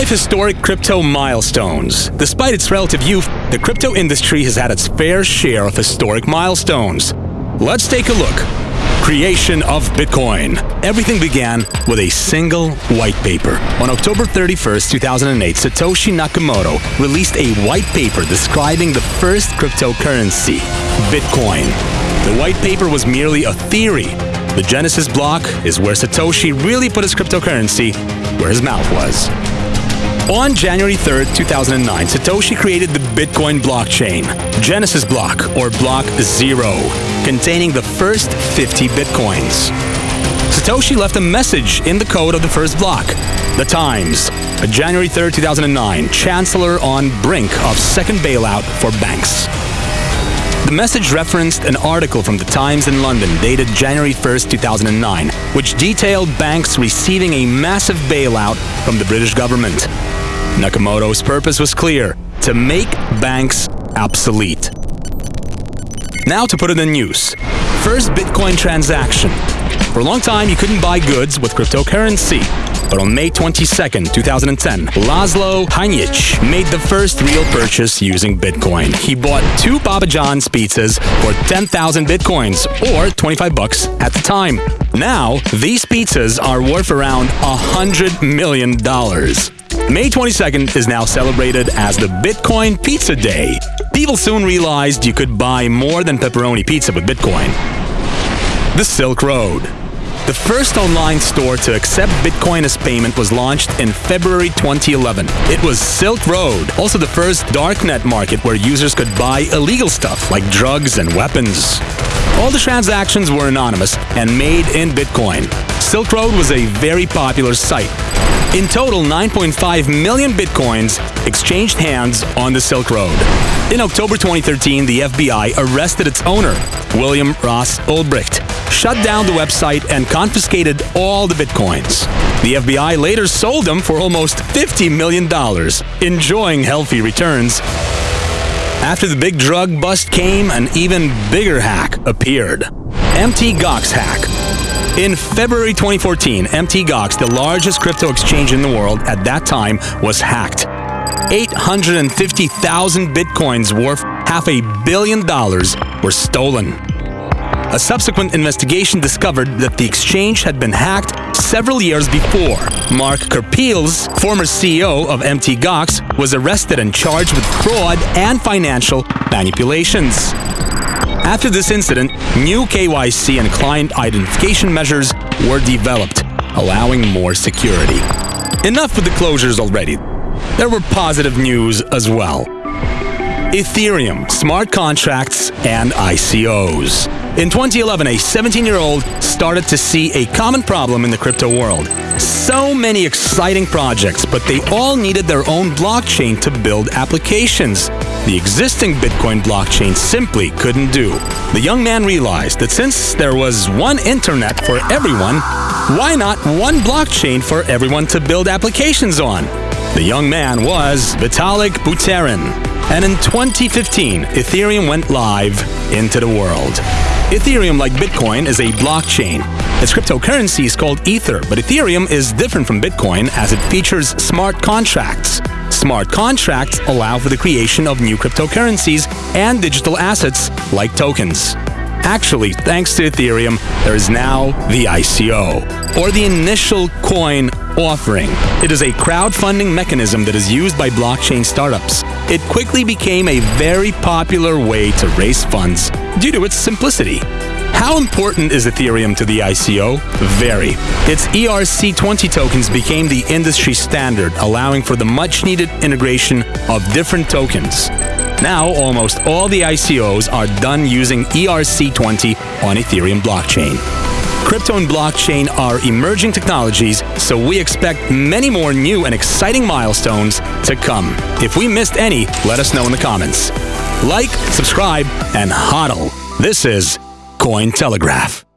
Five historic crypto milestones. Despite its relative youth, the crypto industry has had its fair share of historic milestones. Let's take a look. Creation of Bitcoin. Everything began with a single white paper. On October 31st, 2008, Satoshi Nakamoto released a white paper describing the first cryptocurrency, Bitcoin. The white paper was merely a theory. The Genesis block is where Satoshi really put his cryptocurrency where his mouth was. On January 3rd, 2009, Satoshi created the Bitcoin blockchain, Genesis Block, or Block Zero, containing the first 50 Bitcoins. Satoshi left a message in the code of the first block. The Times, A January 3rd, 2009, Chancellor on brink of second bailout for banks. The message referenced an article from the Times in London dated January 1st, 2009, which detailed banks receiving a massive bailout from the British government. Nakamoto's purpose was clear to make banks obsolete. Now to put it in use. First Bitcoin transaction. For a long time, you couldn't buy goods with cryptocurrency. But on May 22, 2010, Laszlo Hanyecz made the first real purchase using Bitcoin. He bought two Papa John's pizzas for 10,000 Bitcoins, or 25 bucks at the time. Now, these pizzas are worth around $100 million. May 22nd is now celebrated as the Bitcoin Pizza Day. People soon realized you could buy more than pepperoni pizza with Bitcoin. The Silk Road. The first online store to accept Bitcoin as payment was launched in February 2011. It was Silk Road, also the first darknet market where users could buy illegal stuff like drugs and weapons. All the transactions were anonymous and made in Bitcoin. Silk Road was a very popular site. In total, 9.5 million bitcoins exchanged hands on the Silk Road. In October 2013, the FBI arrested its owner, William Ross Ulbricht, shut down the website, and confiscated all the bitcoins. The FBI later sold them for almost $50 million, enjoying healthy returns. After the big drug bust came, an even bigger hack appeared. Mt. Gox hack. In February 2014, Mt. Gox, the largest crypto exchange in the world at that time, was hacked. 850,000 bitcoins worth half a billion dollars were stolen. A subsequent investigation discovered that the exchange had been hacked several years before. Mark Karpelès, former CEO of Mt. Gox, was arrested and charged with fraud and financial manipulations. After this incident, new KYC and client identification measures were developed, allowing more security. Enough with the closures already. There were positive news as well. Ethereum, smart contracts, and ICOs. In 2011, a 17-year-old started to see a common problem in the crypto world. So many exciting projects, but they all needed their own blockchain to build applications. The existing Bitcoin blockchain simply couldn't do. The young man realized that since there was one internet for everyone, why not one blockchain for everyone to build applications on? The young man was Vitalik Buterin. And in 2015, Ethereum went live into the world. Ethereum, like Bitcoin, is a blockchain. Its cryptocurrency is called Ether, but Ethereum is different from Bitcoin as it features smart contracts. Smart contracts allow for the creation of new cryptocurrencies and digital assets like tokens. Actually, thanks to Ethereum, there is now the ICO, or the initial coin offering. It is a crowdfunding mechanism that is used by blockchain startups. It quickly became a very popular way to raise funds due to its simplicity. How important is Ethereum to the ICO? Very. Its ERC20 tokens became the industry standard, allowing for the much needed integration of different tokens. Now, almost all the ICOs are done using ERC20 on Ethereum blockchain. Crypto and blockchain are emerging technologies, so we expect many more new and exciting milestones to come. If we missed any, let us know in the comments. Like, subscribe, and hodl. This is Cointelegraph.